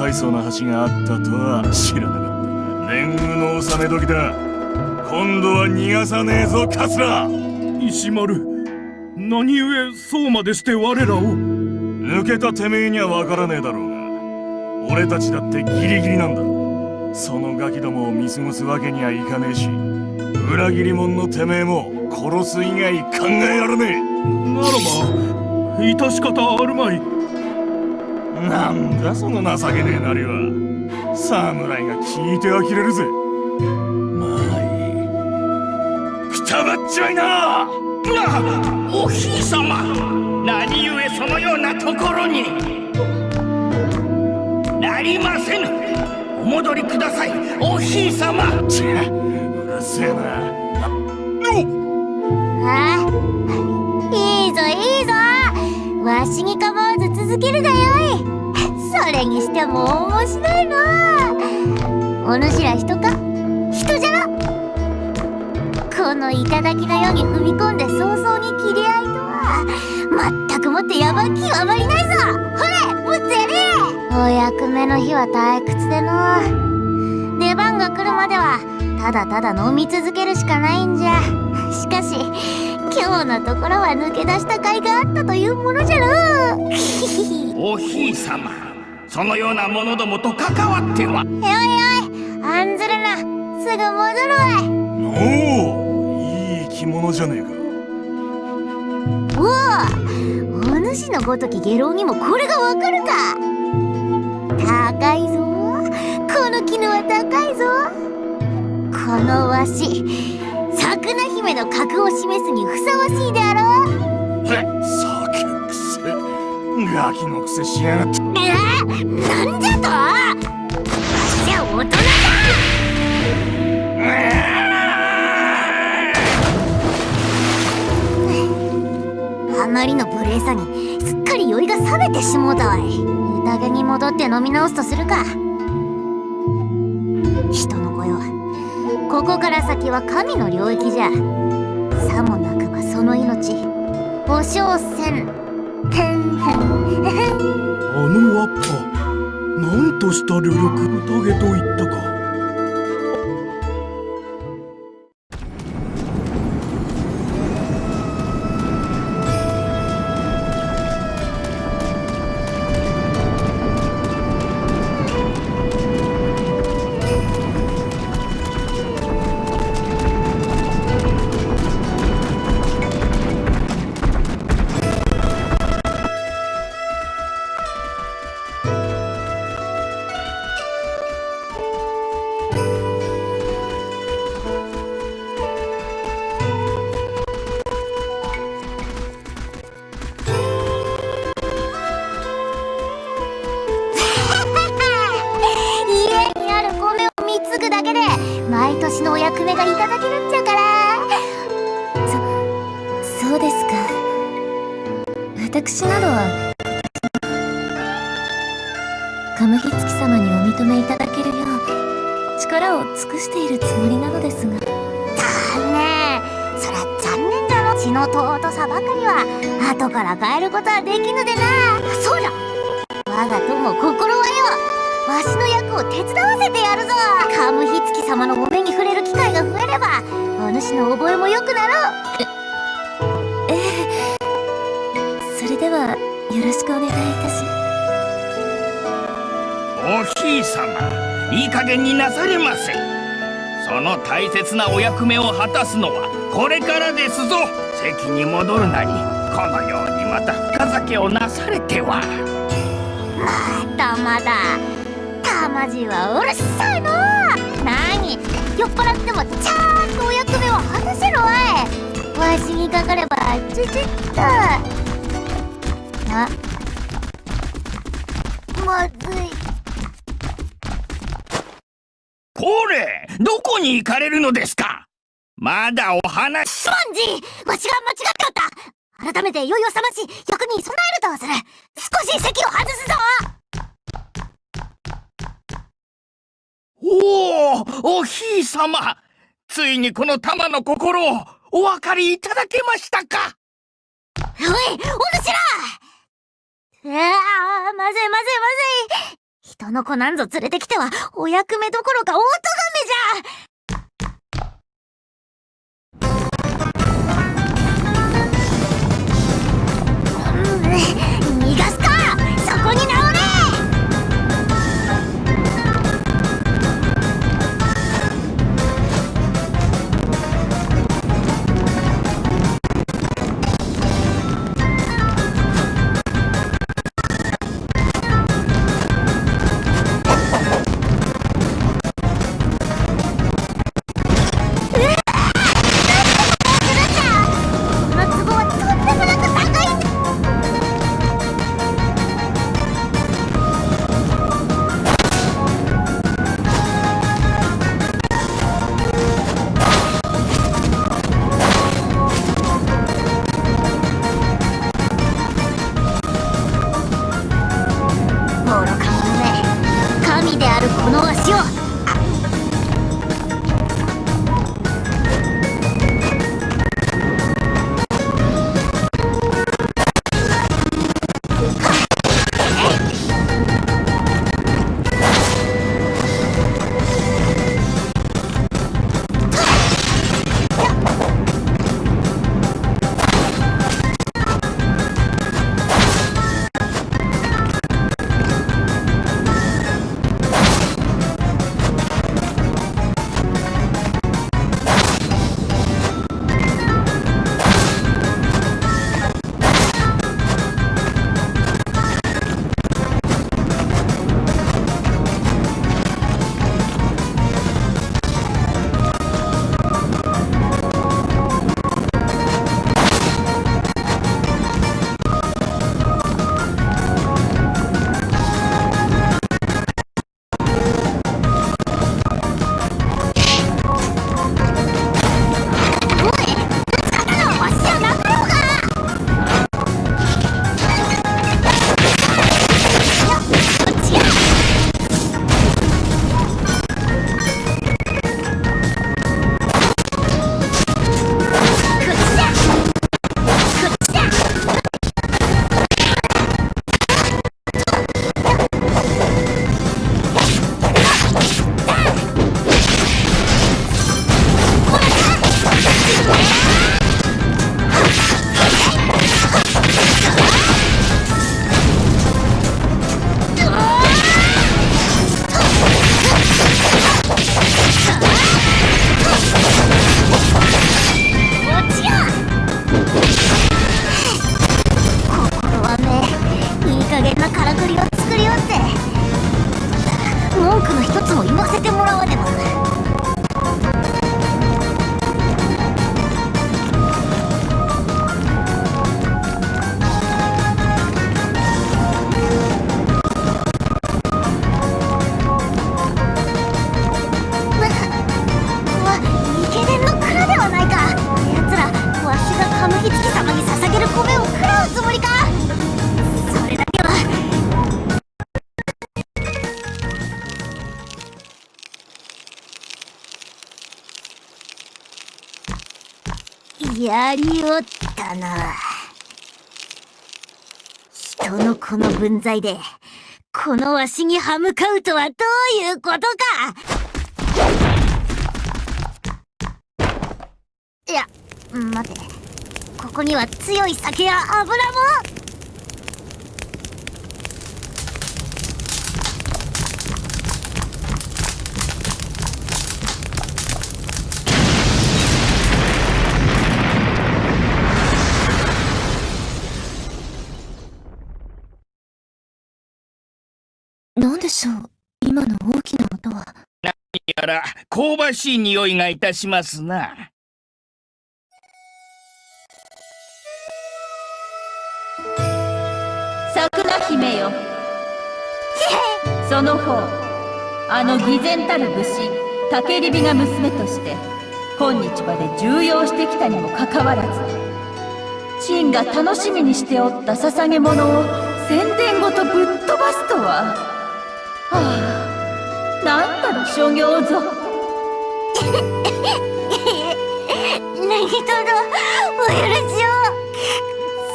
大層な橋があったとは知らなかった年貢の納め時だ。今度は逃がさねえぞカツラ。石丸何故そうまでして我らを？抜けたてめえには分からねえだろうが。俺たちだってギリギリなんだ。そのガキどもを見過ごすわけにはいかねえし裏切り者のてめえも殺す以外考えられねえ。ならば致し方あるまいなんだその情けねえなりは。侍が聞いて呆れるぜ。まあいい。くたばっちまいな。おひいさま。何故そのようなところに。なりませぬ。お戻りください。おひいさま。ちゃうるせえな。あいいぞいいぞ。わしに構わず続けるがよれにしても面白いな。お主ら人か？人じゃろこの頂の世に踏み込んで早々に切り合いとは全くもって野蛮極まりないぞ。ほれもっとやれ！お役目の日は退屈での出番が来るまではただただ飲み続けるしかないんじゃ。しかし今日のところは抜け出した甲斐があったというものじゃろおひいさまそのような者どもと関わっては。おいおい案ずるな。すぐ戻るわいおおいい着物じゃねえか。おおお主のごとき下郎にもこれがわかるか。高いぞ。この絹は高いぞ。このわし桜姫の格を示すにふさわしいであろう。酒くせガキのくせしやがって。えなんじゃとわしじゃ大人だ。あまりの無礼さにすっかり酔いが冷めてしもうたわい。宴に戻って飲み直すとするか。人の子よここから先は神の領域じゃ。さもなくばその命。保証せんあのワッパなんとした旅力宴と言ったか。ですか。私などはカムヒツキ様にお認めいただけるよう力を尽くしているつもりなのですが。残念。そりゃ残念だろ血の尊さばかりは後から変えることはできぬでな。そうじゃ我が友心はよわしの役を手伝わせてやるぞ。カムヒツキ様のお目に触れる機会が増えればお主の覚えも良くなろう。はよろしくお願いいたしおひいさまいい加減になされませその大切なお役目を果たすのはこれからですぞ。席に戻るなりこのようにまた深酒をなされては。またまだ。たまじはうるさいの。何？酔っ払ってもちゃんとお役目を果たせろおい。わしにかかればちゅちゅっとあまずい。これどこに行かれるのですか？まだお話。スポンジわしが間違っておった。改めて酔いを覚まし役に備えるとする。少し席を外すぞ。おおおひいさまついにこの玉の心をお分かりいただけましたか？おいお主らああまずいまずいまずい。人の子なんぞ連れてきてはお役目どころか大咎めじゃ。おったな。人のこの分際でこのわしに歯向かうとはどういうことか。いや、待て。ここには強い酒や油も。しょう。今の大きな音は。やら香ばしい匂いがいたしますな。桜姫よ。その方あの偽善たる武士竹リビが娘として今日まで重用してきたにもかかわらず陳が楽しみにしておった捧げ物を宣伝ごとぶっ飛ばすとははあ。なんたる所業ぞ。ネギトロお許しを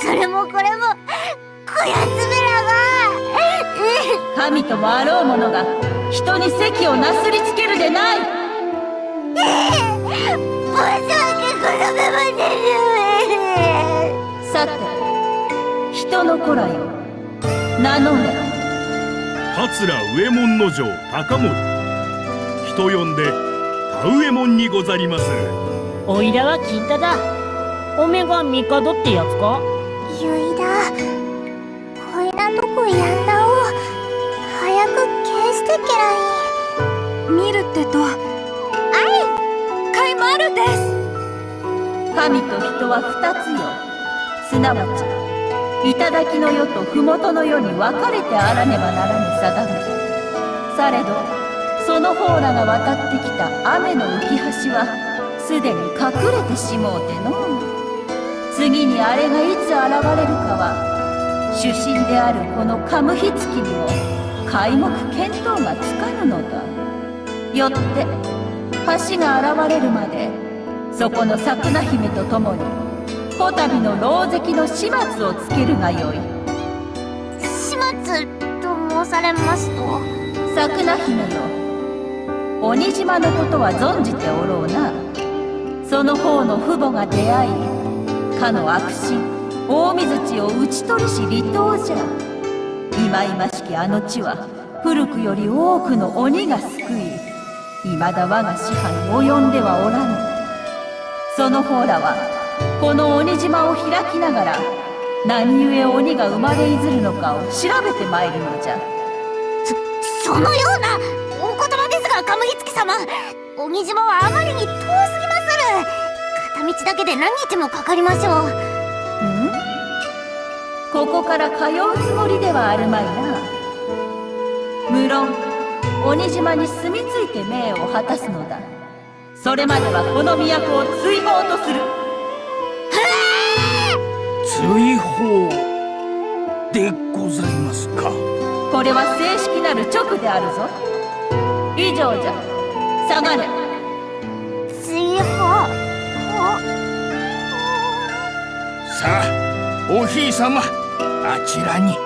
それもこれもこやつめらが神ともあろう者が人に席をなすりつけるでない。申し訳ございません。さて人の子らよ。名乗れ桂上門の城高森。人呼んで田上右衛門にござりますおいらは金太だ。おめが帝ってやつか？ゆいだ。こいなとこやんだお早く消してけらい見るってとあいかいまるです。神と人は二つよ。すなわち頂の世と麓の世に分かれてあらねばならぬ定め。されどその方らが渡ってきた雨の浮き橋はすでに隠れてしもうての次にあれがいつ現れるかは主神であるこのカムヒツキにも皆目見当がつかぬのだ。よって橋が現れるまでそこの桜姫と共にこたびの牢石の始末をつけるがよい。始末と申されますと？桜姫よ鬼島のことは存じておろうな。その方の父母が出会いかの悪心大水地を討ち取りし離島じゃ。忌々しきあの地は古くより多くの鬼が救い未だ我が支配に及んではおらぬ。その方らはこの鬼島を開きながら何故鬼が生まれいずるのかを調べてまいるのじゃ。そのようなお言葉ですがカムヒツキ様。鬼島はあまりに遠すぎまする。片道だけで何日もかかりましょうん？ここから通うつもりではあるまいな。無論鬼島に住み着いて命を果たすのだ。それまではこの都を追放とする追放でございますか。これは正式なる直であるぞ。以上じゃ。下がれ。追放。さあおひいさまあちらに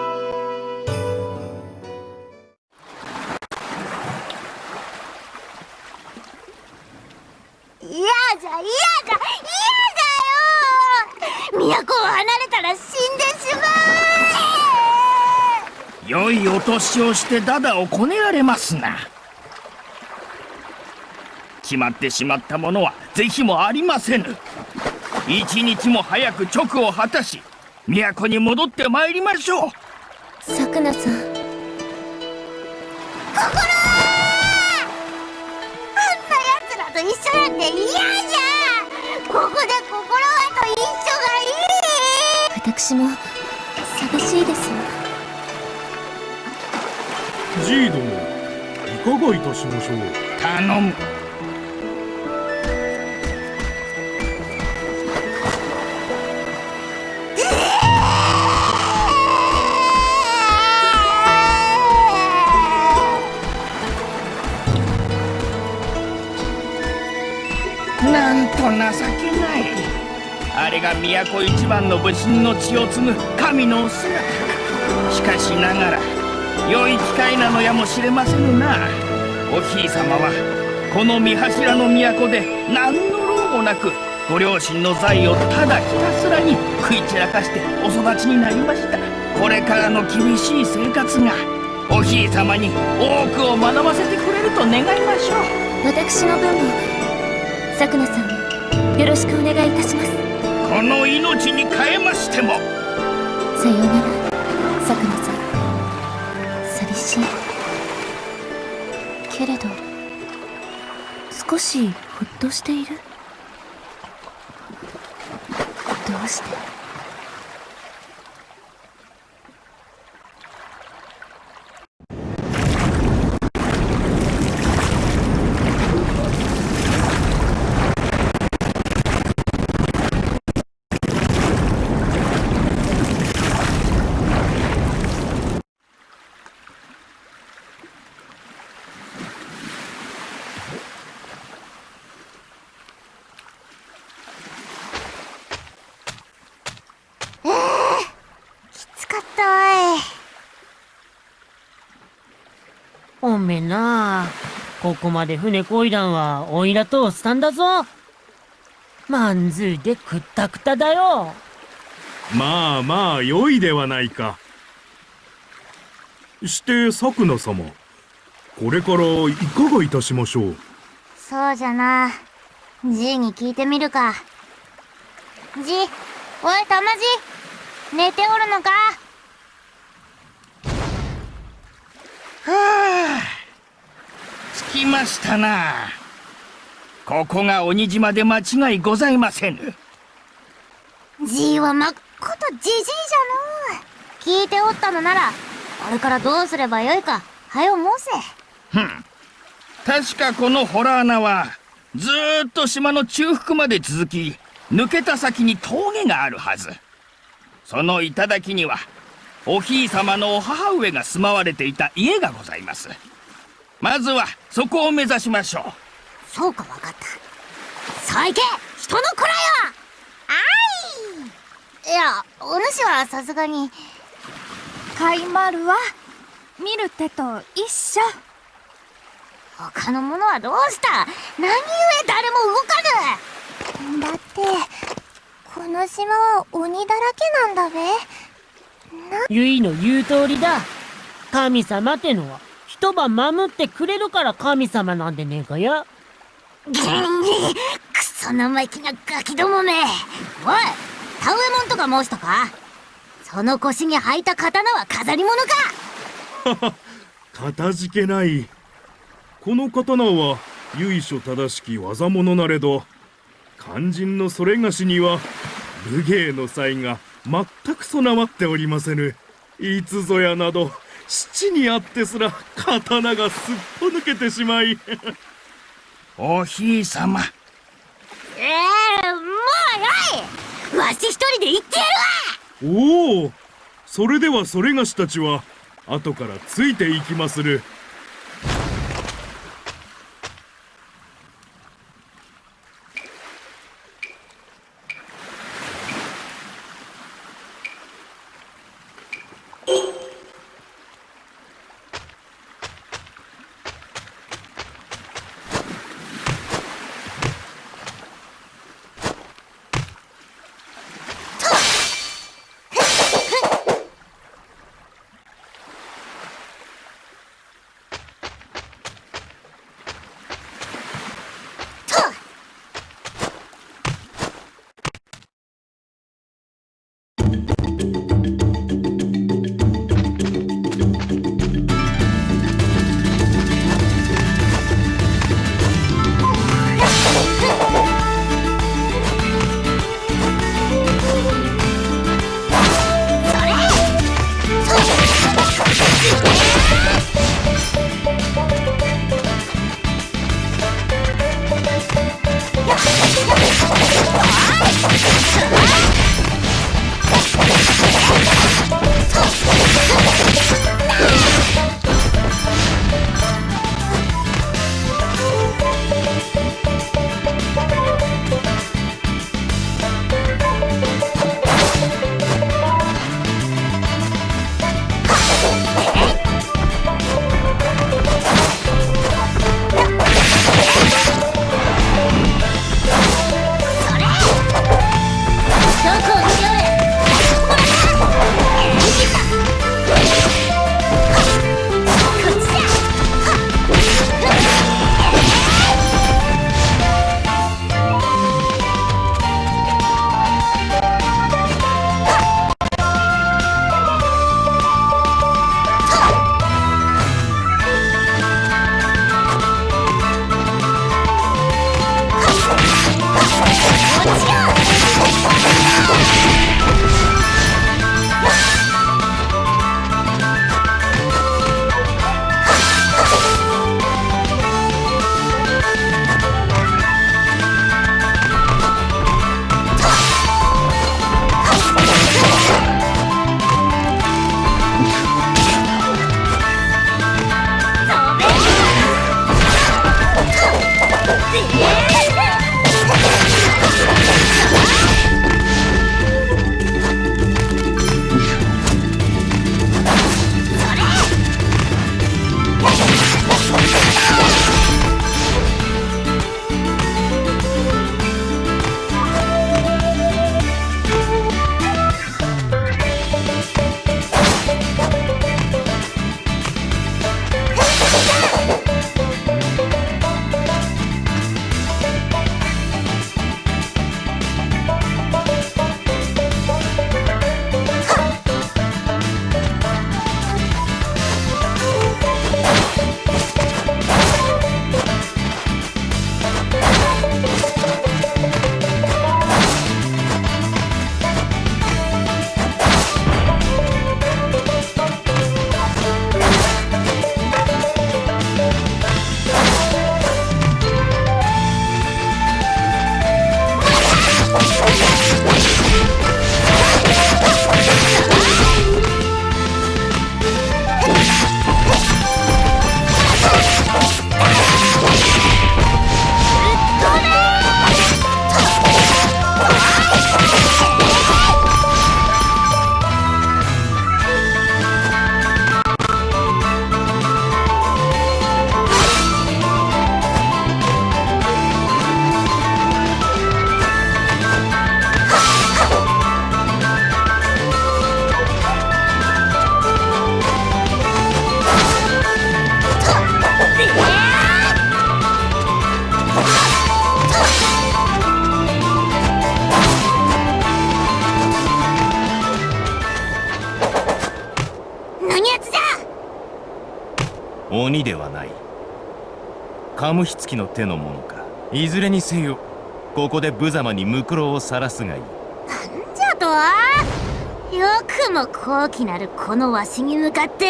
年をしてダダをこねられますな。決まってしまったものは是非もありませぬ。一日も早く直を果たし都に戻ってまいりましょう。さくなさん。心あんな奴らと一緒なんて嫌じゃここで心はと一緒がいい。私も寂しいですじい殿いかがいたしましょう。頼む。なんと情けない。あれが都一番の武神の血を継ぐ神のお姿。しかしながら良い機会なのやもしれませぬな。おひいさまはこの三柱の都で何の労もなくご両親の財をただひたすらに食い散らかしてお育ちになりました。これからの厳しい生活がおひいさまに多くを学ばせてくれると願いましょう。私の分もさくなさんよろしくお願いいたします。この命に変えましても。さようならさくなさん。寂しけれど少しほっとしているどうしてごめんな。ここまで船こいだんは、おいらとしたんだぞ。まんずいでくったくただよ。まあまあ良いではないかして作野様これからいかがいたしましょう？そうじゃな。じいに聞いてみるか。じ、おい、たまじ、寝ておるのかはあ着きましたな。ここが鬼島で間違いございませぬ。じいはまっことじじいじゃのう。聞いておったのなら、これからどうすればよいか、はよ申せ。ふん。確かこのホラー穴はずーっと島の中腹まで続き抜けた先に峠があるはず。その頂にはおひい様のお母上が住まわれていた家がございますまずはそこを目指しましょう。そうかわかった。さあ行け人の子らよ。あい。いや、お主はさすがに、カイマルは見る手と一緒。他の者はどうした？何故誰も動かぬ？だってこの島は鬼だらけなんだべ。ゆいの言う通りだ。神様ってのは、一晩守ってくれるから神様なんでねえかや。ギンギクソ生意気なガキどもめ。おい田植えもんとか申したか。その腰に履いた刀は飾り物か。かたじけない。この刀は由緒正しき技物なれど肝心のそれがしには武芸の才が全く備わっておりませぬ。いつぞやなど七にあってすら刀がすっぽ抜けてしまい。おひい様ええもうよい。わし一人で行ってやるわ。おお。それではそれがしたちは後からついていきまする手のものか。いずれにせよここで無様にムクロを晒すがいい。じゃとよくも高貴なるこのわしに向かって。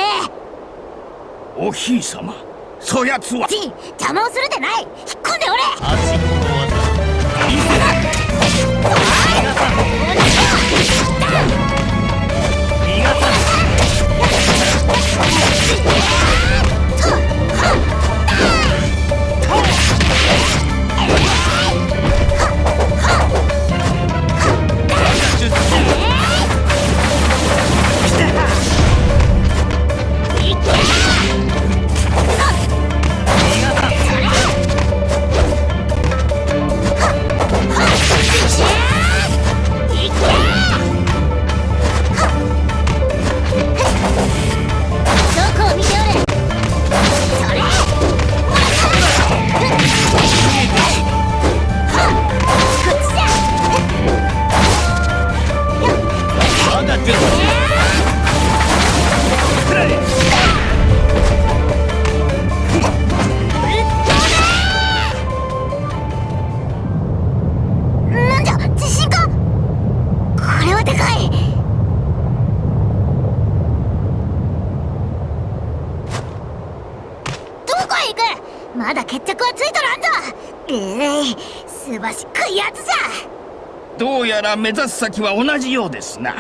おひい様そやつは。ち邪魔をするでない。引っ込んでおれ。あちこの技見せろ。逃がさん逃がさんどら目指す先は同じようですな。